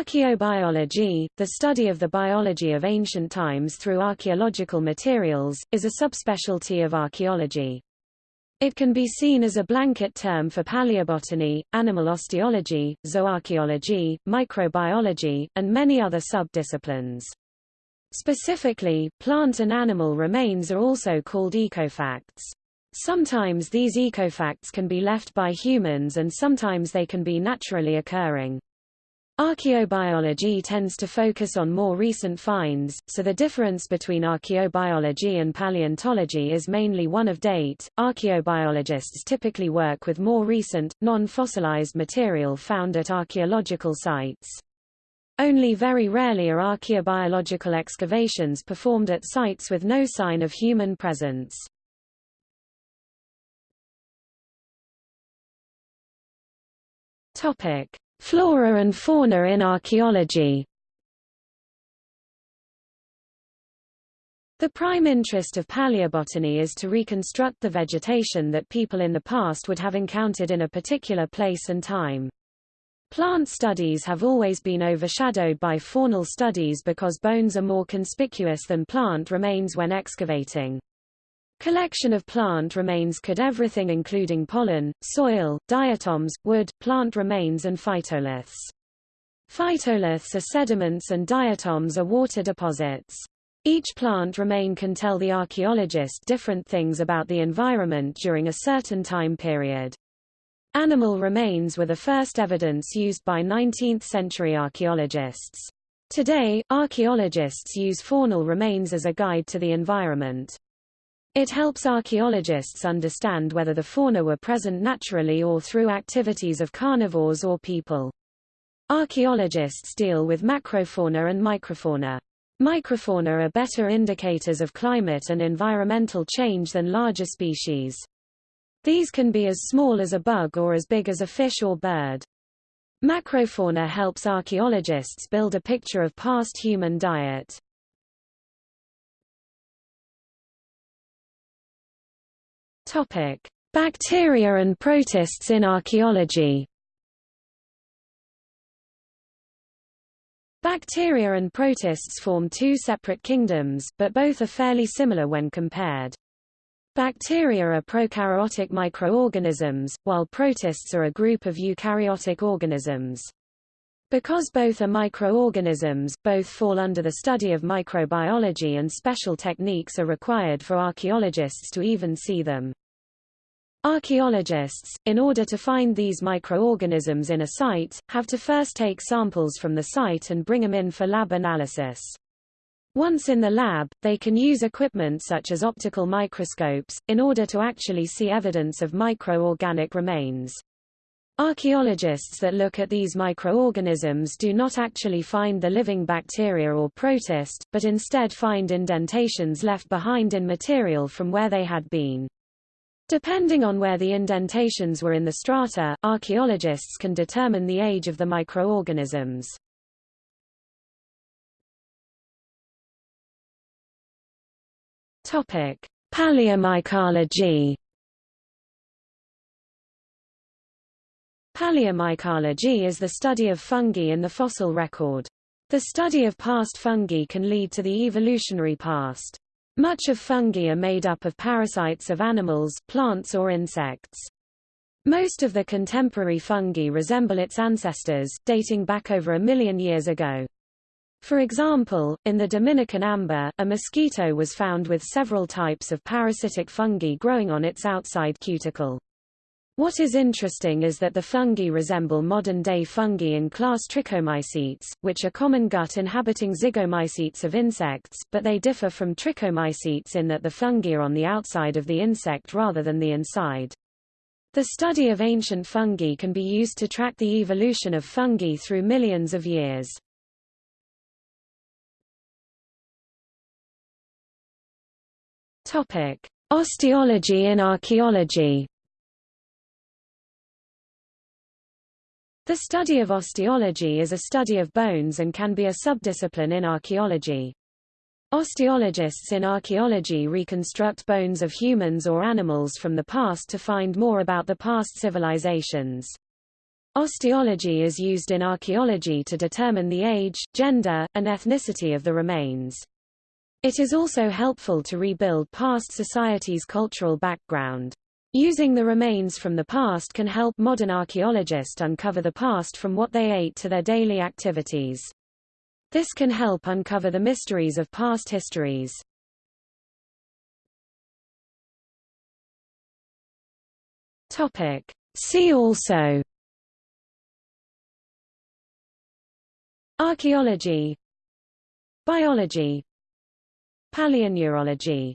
Archaeobiology, the study of the biology of ancient times through archaeological materials, is a subspecialty of archaeology. It can be seen as a blanket term for paleobotany, animal osteology, zooarchaeology, microbiology, and many other subdisciplines. Specifically, plant and animal remains are also called ecofacts. Sometimes these ecofacts can be left by humans and sometimes they can be naturally occurring. Archaeobiology tends to focus on more recent finds, so the difference between archaeobiology and paleontology is mainly one of date. Archaeobiologists typically work with more recent, non-fossilized material found at archaeological sites. Only very rarely are archaeobiological excavations performed at sites with no sign of human presence. Topic: Flora and fauna in archaeology The prime interest of paleobotany is to reconstruct the vegetation that people in the past would have encountered in a particular place and time. Plant studies have always been overshadowed by faunal studies because bones are more conspicuous than plant remains when excavating. Collection of plant remains could everything including pollen, soil, diatoms, wood, plant remains and phytoliths. Phytoliths are sediments and diatoms are water deposits. Each plant remain can tell the archaeologist different things about the environment during a certain time period. Animal remains were the first evidence used by 19th-century archaeologists. Today, archaeologists use faunal remains as a guide to the environment. It helps archaeologists understand whether the fauna were present naturally or through activities of carnivores or people. Archaeologists deal with macrofauna and microfauna. Microfauna are better indicators of climate and environmental change than larger species. These can be as small as a bug or as big as a fish or bird. Macrofauna helps archaeologists build a picture of past human diet. Topic: Bacteria and protists in archaeology. Bacteria and protists form two separate kingdoms, but both are fairly similar when compared. Bacteria are prokaryotic microorganisms, while protists are a group of eukaryotic organisms. Because both are microorganisms, both fall under the study of microbiology and special techniques are required for archaeologists to even see them. Archaeologists, in order to find these microorganisms in a site, have to first take samples from the site and bring them in for lab analysis. Once in the lab, they can use equipment such as optical microscopes, in order to actually see evidence of microorganic remains. Archaeologists that look at these microorganisms do not actually find the living bacteria or protist, but instead find indentations left behind in material from where they had been. Depending on where the indentations were in the strata, archaeologists can determine the age of the microorganisms. Paleomycology Paleomycology is the study of fungi in the fossil record. The study of past fungi can lead to the evolutionary past. Much of fungi are made up of parasites of animals, plants or insects. Most of the contemporary fungi resemble its ancestors, dating back over a million years ago. For example, in the Dominican amber, a mosquito was found with several types of parasitic fungi growing on its outside cuticle. What is interesting is that the fungi resemble modern-day fungi in class trichomycetes, which are common gut-inhabiting zygomycetes of insects, but they differ from trichomycetes in that the fungi are on the outside of the insect rather than the inside. The study of ancient fungi can be used to track the evolution of fungi through millions of years. Topic: Osteology in archaeology. The study of osteology is a study of bones and can be a subdiscipline in archaeology. Osteologists in archaeology reconstruct bones of humans or animals from the past to find more about the past civilizations. Osteology is used in archaeology to determine the age, gender, and ethnicity of the remains. It is also helpful to rebuild past societies' cultural background. Using the remains from the past can help modern archaeologists uncover the past from what they ate to their daily activities. This can help uncover the mysteries of past histories. Topic. See also Archaeology Biology Paleoneurology